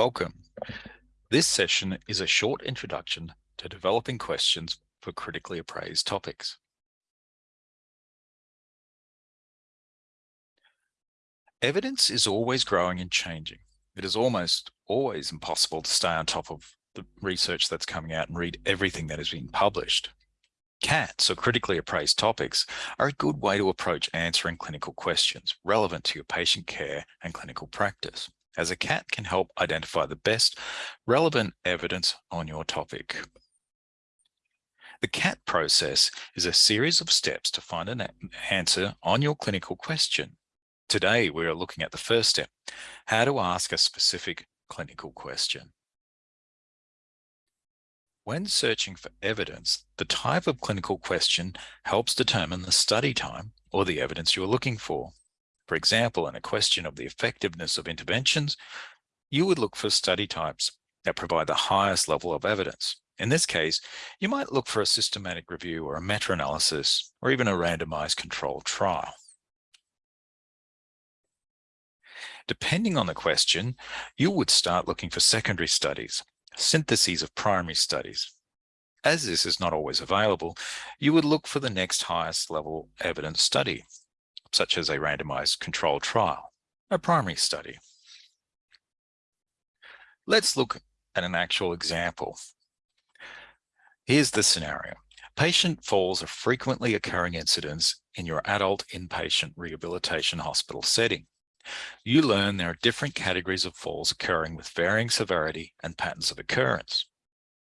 Welcome. This session is a short introduction to developing questions for critically appraised topics. Evidence is always growing and changing. It is almost always impossible to stay on top of the research that's coming out and read everything that has been published. CATs, or critically appraised topics, are a good way to approach answering clinical questions relevant to your patient care and clinical practice as a CAT can help identify the best relevant evidence on your topic. The CAT process is a series of steps to find an answer on your clinical question. Today, we are looking at the first step, how to ask a specific clinical question. When searching for evidence, the type of clinical question helps determine the study time or the evidence you're looking for. For example, in a question of the effectiveness of interventions, you would look for study types that provide the highest level of evidence. In this case, you might look for a systematic review or a meta-analysis or even a randomized controlled trial. Depending on the question, you would start looking for secondary studies, syntheses of primary studies. As this is not always available, you would look for the next highest level evidence study, such as a randomized controlled trial, a primary study. Let's look at an actual example. Here's the scenario. Patient falls are frequently occurring incidents in your adult inpatient rehabilitation hospital setting. You learn there are different categories of falls occurring with varying severity and patterns of occurrence.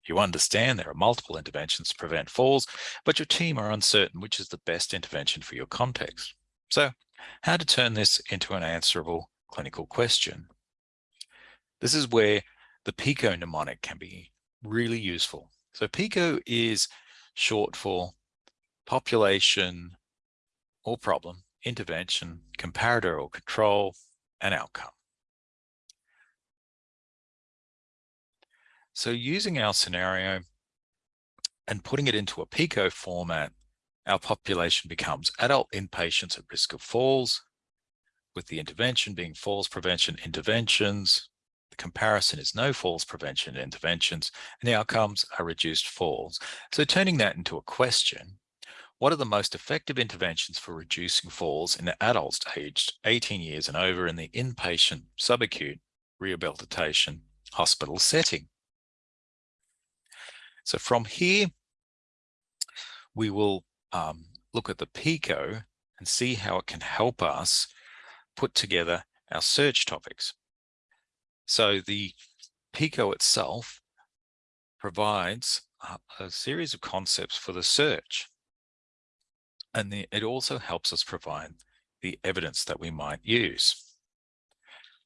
You understand there are multiple interventions to prevent falls, but your team are uncertain which is the best intervention for your context. So how to turn this into an answerable clinical question? This is where the PICO mnemonic can be really useful. So PICO is short for population or problem, intervention, comparator or control, and outcome. So using our scenario and putting it into a PICO format our population becomes adult inpatients at risk of falls, with the intervention being falls prevention interventions. The comparison is no falls prevention interventions, and the outcomes are reduced falls. So turning that into a question, what are the most effective interventions for reducing falls in adults aged 18 years and over in the inpatient subacute rehabilitation hospital setting? So from here, we will um, look at the PICO and see how it can help us put together our search topics. So the PICO itself provides a, a series of concepts for the search. And the, it also helps us provide the evidence that we might use.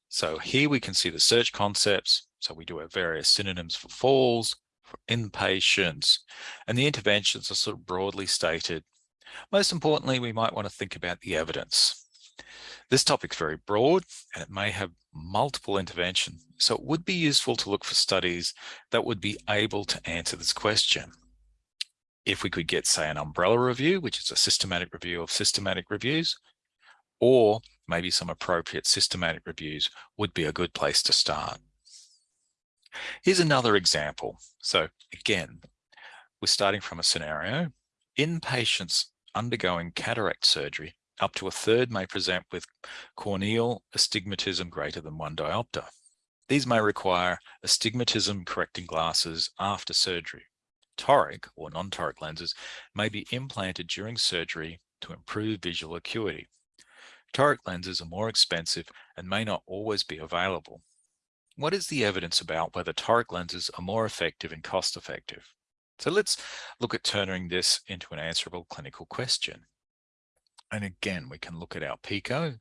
So here we can see the search concepts. So we do have various synonyms for falls, for inpatients, and the interventions are sort of broadly stated. Most importantly, we might want to think about the evidence. This topic is very broad and it may have multiple interventions, so it would be useful to look for studies that would be able to answer this question. If we could get, say, an umbrella review, which is a systematic review of systematic reviews, or maybe some appropriate systematic reviews would be a good place to start. Here's another example. So again, we're starting from a scenario. In patients undergoing cataract surgery, up to a third may present with corneal astigmatism greater than one diopter. These may require astigmatism correcting glasses after surgery. Toric or non-toric lenses may be implanted during surgery to improve visual acuity. Toric lenses are more expensive and may not always be available. What is the evidence about whether toric lenses are more effective and cost effective? So let's look at turning this into an answerable clinical question. And again, we can look at our PICO.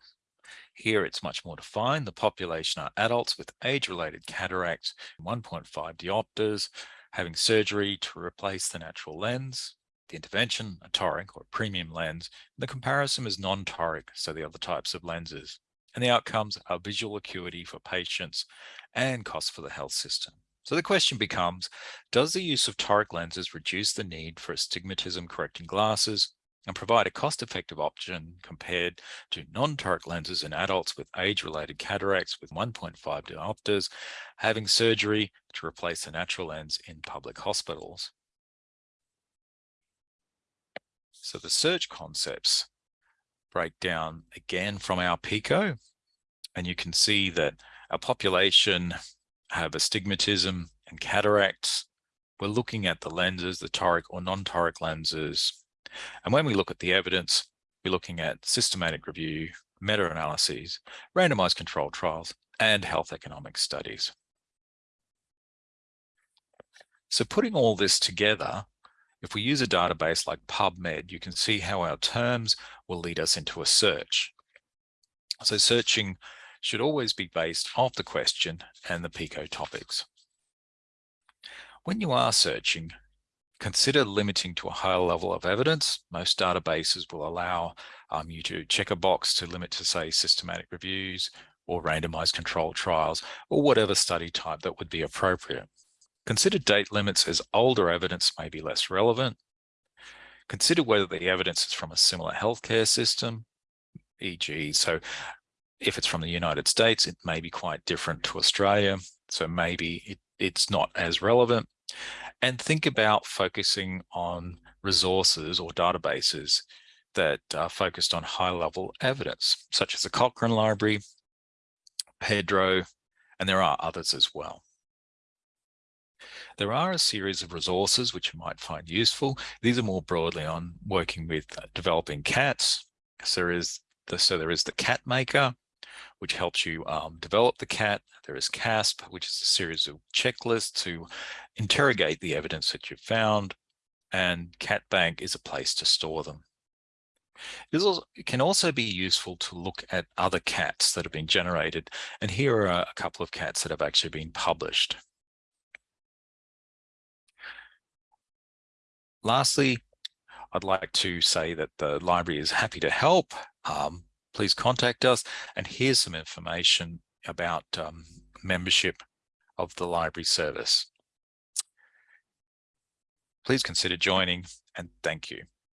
Here it's much more defined. The population are adults with age-related cataracts, 1.5 diopters, having surgery to replace the natural lens. The intervention, a toric or premium lens. The comparison is non-toric, so the other types of lenses and the outcomes are visual acuity for patients and cost for the health system. So the question becomes, does the use of toric lenses reduce the need for astigmatism correcting glasses and provide a cost-effective option compared to non-toric lenses in adults with age-related cataracts with 1.5 diopters having surgery to replace the natural lens in public hospitals. So the search concepts break down again from our PICO, and you can see that our population have astigmatism and cataracts. We're looking at the lenses, the toric or non-toric lenses, and when we look at the evidence, we're looking at systematic review, meta-analyses, randomized controlled trials, and health economic studies. So putting all this together, if we use a database like PubMed, you can see how our terms will lead us into a search. So searching should always be based off the question and the PICO topics. When you are searching, Consider limiting to a higher level of evidence. Most databases will allow um, you to check a box to limit to say systematic reviews or randomized controlled trials or whatever study type that would be appropriate. Consider date limits as older evidence may be less relevant. Consider whether the evidence is from a similar healthcare system, e.g. so if it's from the United States, it may be quite different to Australia. So maybe it, it's not as relevant and think about focusing on resources or databases that are focused on high level evidence, such as the Cochrane Library, PEDro, and there are others as well. There are a series of resources which you might find useful. These are more broadly on working with uh, developing cats. So there is the, so there is the cat maker, which helps you um, develop the CAT. There is CASP, which is a series of checklists to interrogate the evidence that you've found. And CatBank is a place to store them. It, can also be useful to look at other cats that have been generated. And here are a couple of cats that have actually been published. Lastly, I'd like to say that the library is happy to help. Um, please contact us. And here's some information about um, membership of the library service. Please consider joining and thank you.